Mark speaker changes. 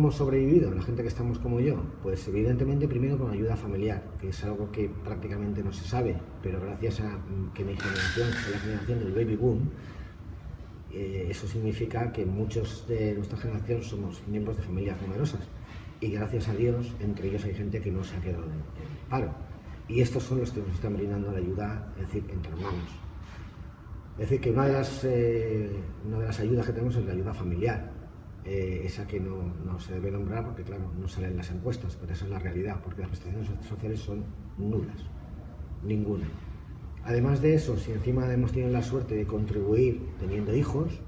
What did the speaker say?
Speaker 1: hemos sobrevivido, la gente que estamos como yo? Pues evidentemente primero con ayuda familiar, que es algo que prácticamente no se sabe, pero gracias a que mi generación fue la generación del baby boom, eh, eso significa que muchos de nuestra generación somos miembros de familias numerosas y gracias a Dios entre ellos hay gente que no se ha quedado en, paro. Y estos son los que nos están brindando la ayuda, es decir, entre hermanos. Es decir, que una de las, eh, una de las ayudas que tenemos es la ayuda familiar, eh, esa que no, no, se debe nombrar porque, claro, no sale en las encuestas, pero esa es la realidad, porque las prestaciones sociales son nulas, ninguna. Además de eso, si encima hemos tenido la suerte de contribuir teniendo hijos,